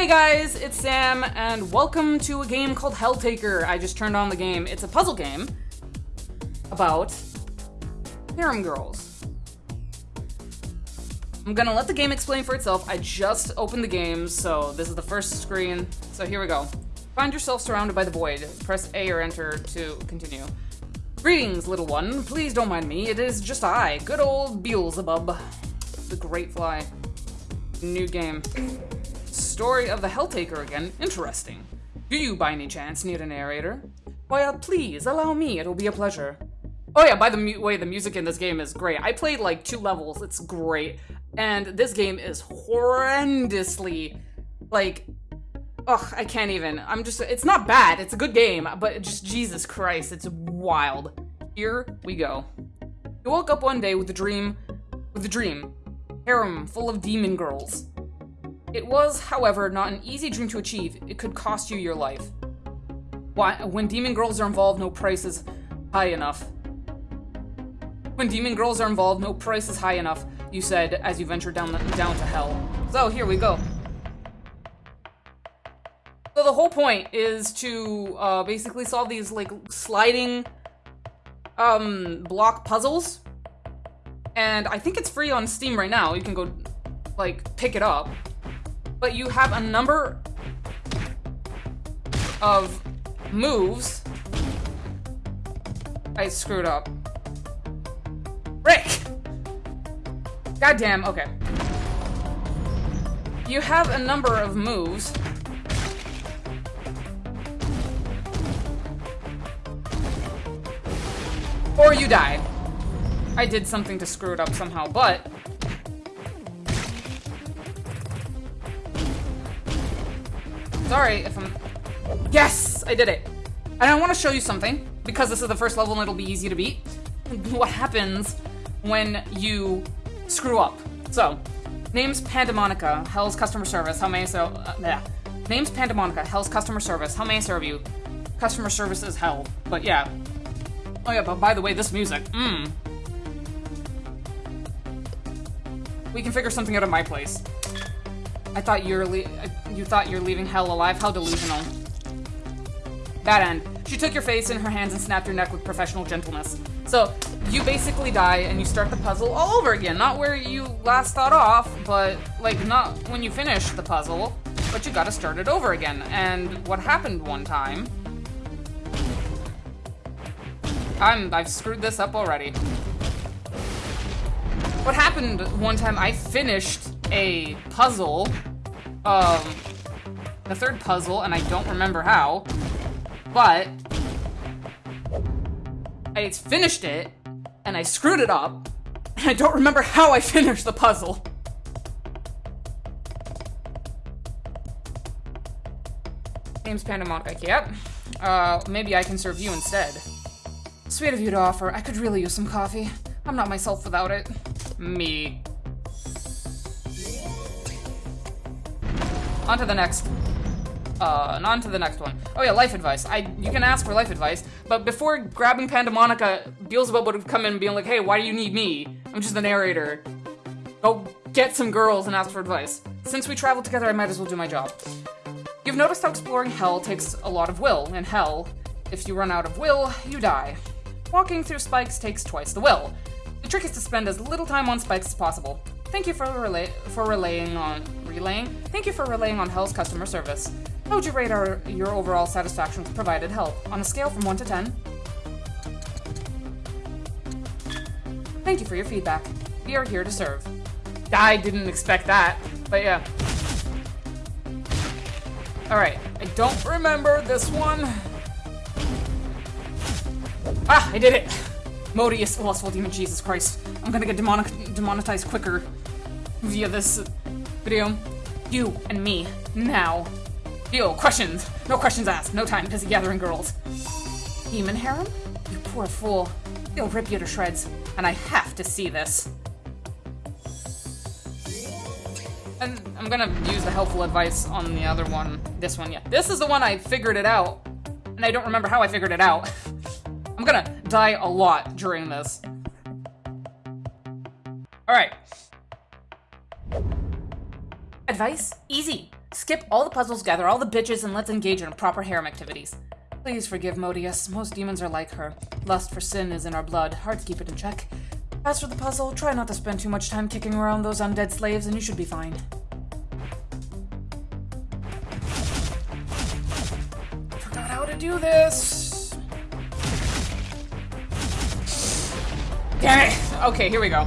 Hey guys, it's Sam, and welcome to a game called Helltaker. I just turned on the game. It's a puzzle game about harem girls. I'm gonna let the game explain for itself. I just opened the game, so this is the first screen. So here we go. Find yourself surrounded by the void. Press A or enter to continue. Greetings, little one. Please don't mind me. It is just I, good old Beelzebub, the Great Fly. New game. Story of the Helltaker again. Interesting. Do you, by any chance, need a narrator? Uh, please, allow me. It'll be a pleasure. Oh yeah, by the way, the music in this game is great. I played like two levels. It's great. And this game is horrendously, like, ugh, I can't even. I'm just, it's not bad. It's a good game, but just Jesus Christ, it's wild. Here we go. You woke up one day with a dream, with a dream. Harem full of demon girls. It was, however, not an easy dream to achieve. It could cost you your life. Why, when demon girls are involved, no price is high enough. When demon girls are involved, no price is high enough, you said as you ventured down, the, down to hell. So, here we go. So the whole point is to uh, basically solve these like sliding um, block puzzles. And I think it's free on Steam right now. You can go like pick it up. But you have a number of moves. I screwed up. Rick! Goddamn, okay. You have a number of moves. Or you die. I did something to screw it up somehow, but... Sorry if I'm... Yes! I did it! And I want to show you something, because this is the first level and it'll be easy to beat. What happens when you screw up. So, name's Pandemonica, Hell's customer service. How may I so? Uh, yeah. Name's Pandemonica, Hell's customer service. How may I serve you? Customer service is hell. But yeah. Oh yeah, but by the way, this music. Mmm. We can figure something out at my place. I thought you're you thought you're leaving hell alive. How delusional. Bad end. She took your face in her hands and snapped your neck with professional gentleness. So, you basically die and you start the puzzle all over again. Not where you last thought off, but, like, not when you finish the puzzle, but you gotta start it over again. And what happened one time... I'm, I've screwed this up already. What happened one time, I finished a puzzle, um, the third puzzle, and I don't remember how, but I finished it, and I screwed it up, and I don't remember how I finished the puzzle. Name's Pandemonica, yep. Uh, maybe I can serve you instead. Sweet of you to offer. I could really use some coffee. I'm not myself without it. Me. On to the next. Uh, and on to the next one. Oh yeah, life advice. I You can ask for life advice, but before grabbing Pandemonica, Beelzebub would have come in and been like, hey, why do you need me? I'm just the narrator. Go get some girls and ask for advice. Since we traveled together, I might as well do my job. You've noticed how exploring hell takes a lot of will. In hell, if you run out of will, you die. Walking through spikes takes twice the will. The trick is to spend as little time on spikes as possible. Thank you for relay for relaying on relaying. Thank you for relaying on Hell's customer service. How would you rate our, your overall satisfaction with provided help on a scale from 1 to 10? Thank you for your feedback. We are here to serve. I didn't expect that, but yeah. Alright, I don't remember this one. Ah, I did it! Modeus, lustful demon, Jesus Christ. I'm gonna get demonetized quicker via this video. Um, you and me, now. Yo, questions! No questions asked. No time. Busy gathering girls. Demon harem? You poor fool. They'll rip you to shreds, and I have to see this. And I'm gonna use the helpful advice on the other one. This one, yeah. This is the one I figured it out, and I don't remember how I figured it out. I'm gonna die a lot during this. Alright. Advice? Easy. Skip all the puzzles, gather all the bitches, and let's engage in proper harem activities. Please forgive Modeus. Most demons are like her. Lust for sin is in our blood. Hard to keep it in check. As for the puzzle, try not to spend too much time kicking around those undead slaves, and you should be fine. Forgot how to do this. Damn it! Okay, here we go.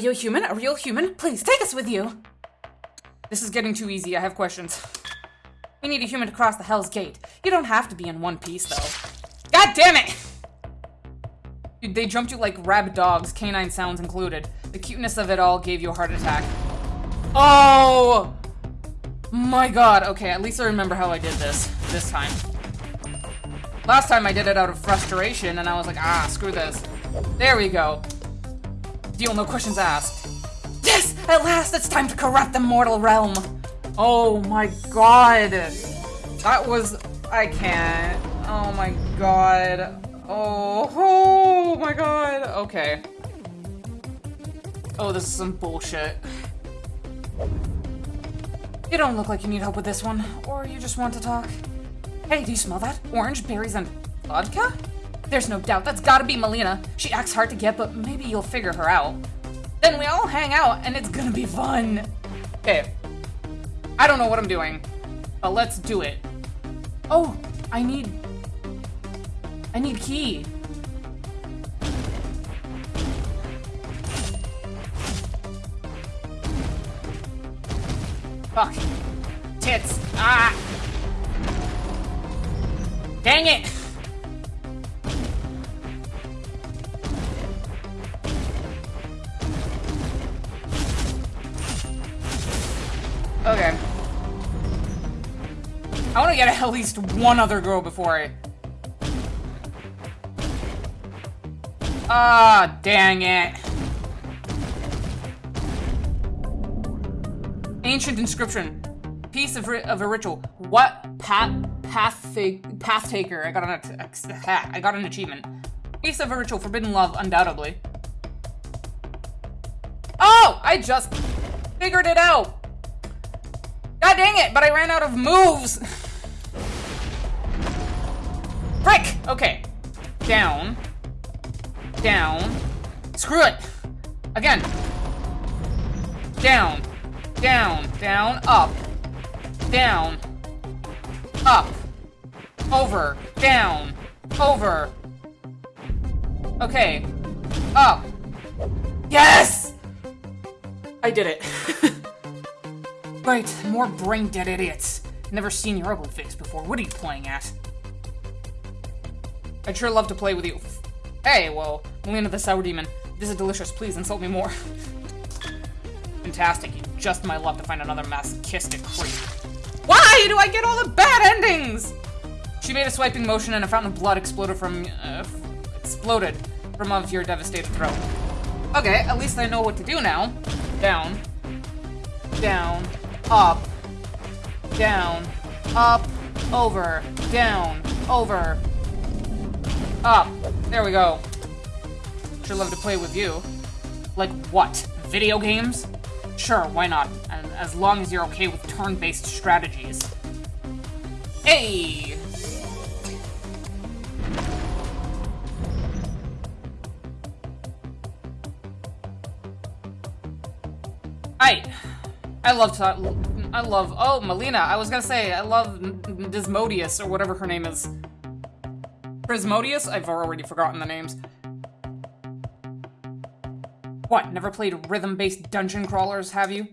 You a human? A real human? Please, take us with you! This is getting too easy, I have questions. We need a human to cross the Hell's Gate. You don't have to be in one piece, though. God damn it! Dude, they jumped you like rabid dogs, canine sounds included. The cuteness of it all gave you a heart attack. Oh! My god, okay, at least I remember how I did this, this time. Last time I did it out of frustration, and I was like, ah, screw this. There we go. Deal no questions asked. Yes! At last it's time to corrupt the mortal realm! Oh my god! That was... I can't. Oh my god. Oh, oh my god. Okay. Oh, this is some bullshit. You don't look like you need help with this one, or you just want to talk. Hey, do you smell that? Orange, berries, and vodka? There's no doubt, that's gotta be Malina. She acts hard to get, but maybe you'll figure her out. Then we all hang out, and it's gonna be fun. Okay. I don't know what I'm doing, but let's do it. Oh, I need... I need key. Fuck. Tits. Ah! Dang it! At least one other girl before I... Ah, dang it. Ancient inscription. Piece of, of a ritual. What path path path taker? I got an I got an achievement. Piece of a ritual. Forbidden love, undoubtedly. Oh! I just figured it out. God dang it! But I ran out of moves. Frick! Okay. Down. Down. Screw it! Again. Down. Down. Down. Up. Down. Up. Over. Down. Over. Okay. Up. Yes! I did it. right, more brain-dead idiots. Never seen your ugly face before. What are you playing at? I'd sure love to play with you. Hey, well, Malina the Sour Demon. This is delicious. Please insult me more. Fantastic. You just my luck to find another masochistic creep. Why do I get all the bad endings? She made a swiping motion and a fountain of blood exploded from uh, exploded from of your devastated throat. Okay, at least I know what to do now. Down. Down. Up. Down. Up. Over. Down. Over. Up. There we go. Sure love to play with you. Like what? Video games? Sure, why not? And as long as you're okay with turn-based strategies. Hey! I, I love to, I love, oh, Malina, I was gonna say, I love Dismodius, or whatever her name is. Prismodius? I've already forgotten the names. What, never played rhythm-based dungeon crawlers, have you?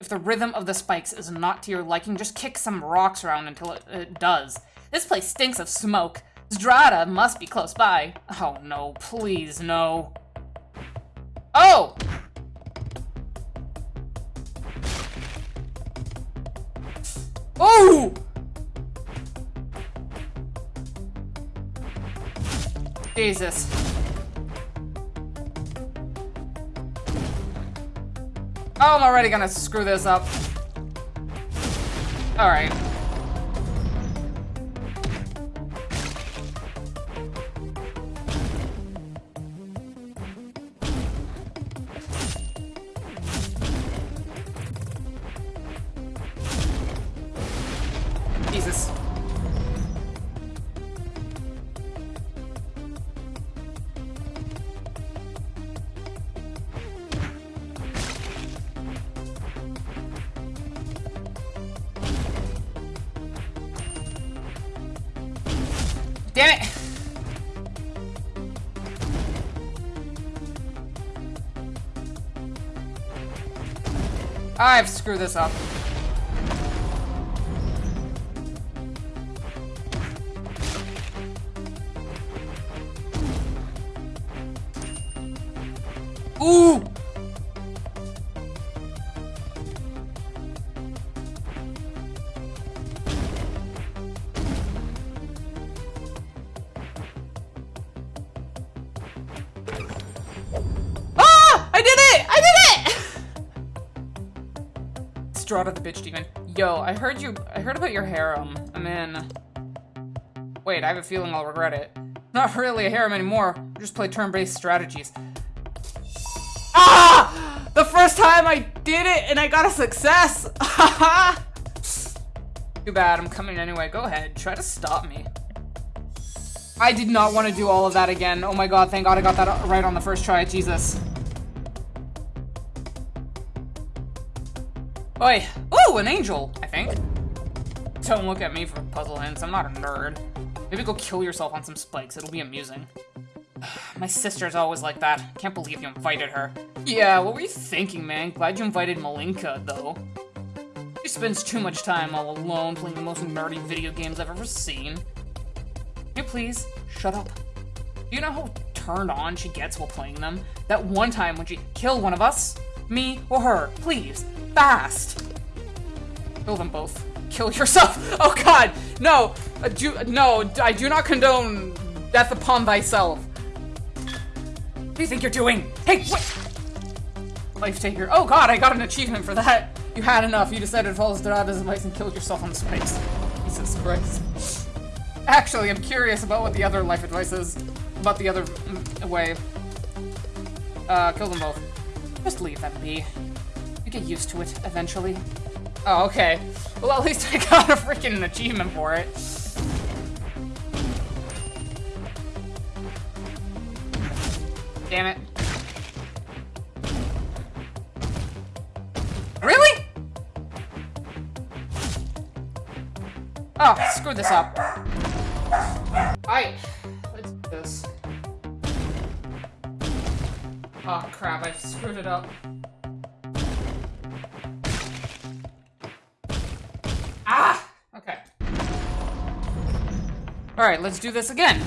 If the rhythm of the spikes is not to your liking, just kick some rocks around until it, it does. This place stinks of smoke. Zdrada must be close by. Oh no, please no. Oh! Oh! Jesus. Oh, I'm already gonna screw this up. Alright. I've screwed this up. Ooh! Yo, I heard you- I heard about your harem. I'm in. Wait, I have a feeling I'll regret it. Not really a harem anymore. I just play turn-based strategies. Ah! The first time I did it and I got a success! Too bad, I'm coming anyway. Go ahead, try to stop me. I did not want to do all of that again. Oh my god, thank god I got that right on the first try. Jesus. Oi. Ooh, an angel, I think. Don't look at me for puzzle hints. I'm not a nerd. Maybe go kill yourself on some spikes. It'll be amusing. My sister's always like that. Can't believe you invited her. Yeah, what were you thinking, man? Glad you invited Malinka, though. She spends too much time all alone playing the most nerdy video games I've ever seen. Can you please shut up? Do you know how turned on she gets while playing them? That one time when she killed one of us? Me or her? Please. Fast. Kill them both. Kill yourself. Oh god. No. Uh, do, no, I do not condone death upon thyself. What do you think you're doing? Hey, wait! Life taker. Oh god, I got an achievement for that. You had enough. You decided to follow Dorada's advice and killed yourself on space. Jesus Christ. Actually, I'm curious about what the other life advice is. About the other mm, way. Uh, kill them both. Just leave that be. You get used to it eventually. Oh, okay. Well, at least I got a freaking achievement for it. Damn it. Really? Oh, screw this up. Alright, Oh crap, I've screwed it up. Ah! Okay. Alright, let's do this again.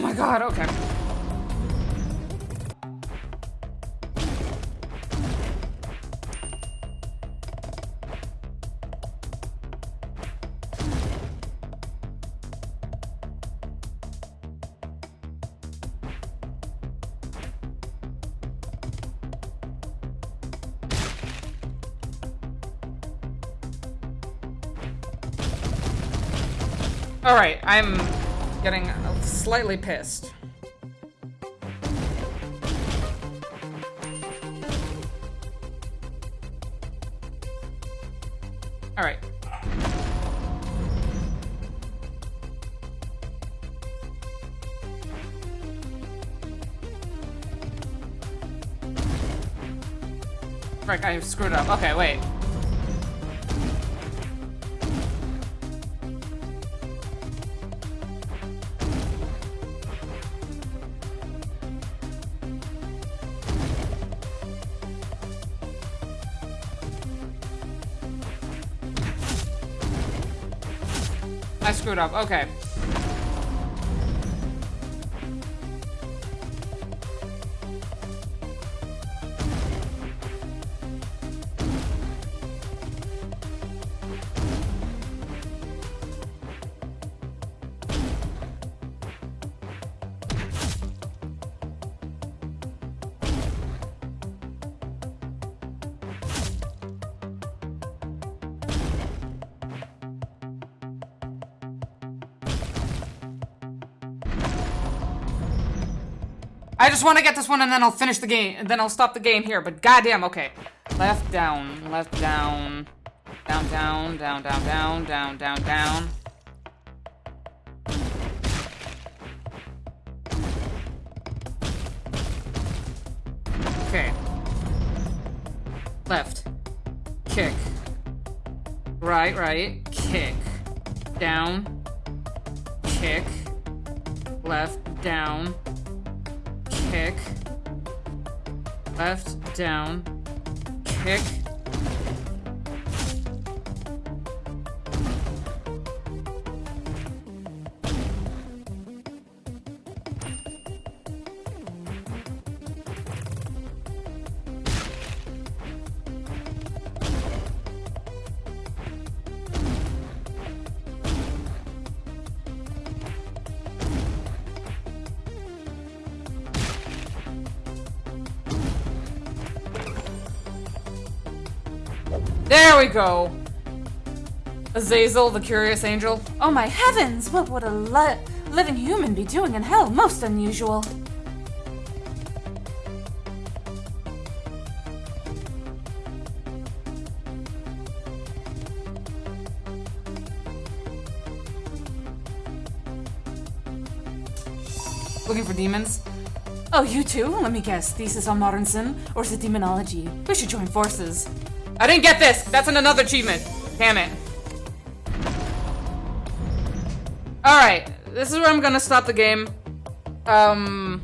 My god, okay. Alright, I'm getting slightly pissed. Alright. Frick, I screwed up. Okay, wait. I screwed up. Okay. I just want to get this one and then I'll finish the game. And then I'll stop the game here. But goddamn, okay. Left, down, left, down. Down, down, down, down, down, down, down, down. Okay. Left. Kick. Right, right. Kick. Down. Kick. Left, down kick, left, down, kick, There we go. Azazel, the curious angel. Oh my heavens! What would a li living human be doing in hell? Most unusual. Looking for demons? Oh, you too? Let me guess. Thesis on modern sin? Or is it demonology? We should join forces. I didn't get this! That's an another achievement. Damn it. Alright, this is where I'm gonna stop the game. Um,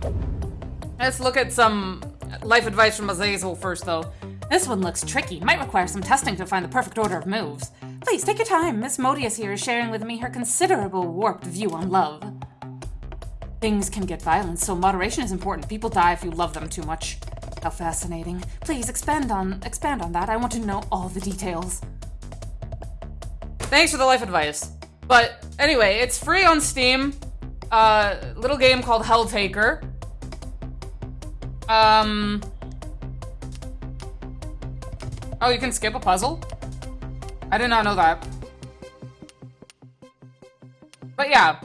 let's look at some life advice from Azazel first, though. This one looks tricky. Might require some testing to find the perfect order of moves. Please, take your time. Miss Modeus here is sharing with me her considerable warped view on love. Things can get violent, so moderation is important. People die if you love them too much. How fascinating. Please expand on expand on that. I want to know all the details. Thanks for the life advice. But anyway, it's free on Steam. Uh, little game called Helltaker. Um. Oh, you can skip a puzzle? I did not know that. But yeah.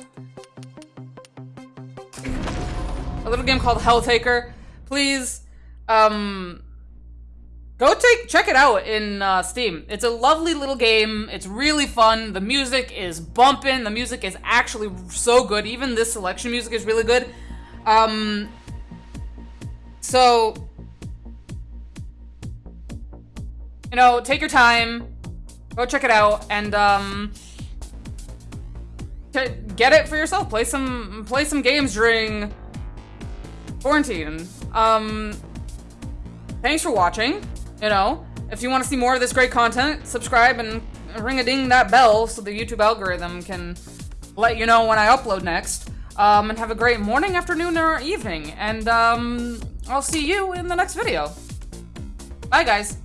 A little game called Helltaker. Please, um, go take check it out in uh, Steam. It's a lovely little game. It's really fun. The music is bumping. The music is actually so good. Even this selection music is really good. Um, so you know, take your time, go check it out, and um, get it for yourself. Play some play some games during quarantine. Um, thanks for watching. You know, if you want to see more of this great content, subscribe and ring a ding that bell so the YouTube algorithm can let you know when I upload next. Um, and have a great morning, afternoon, or evening. And um, I'll see you in the next video. Bye, guys.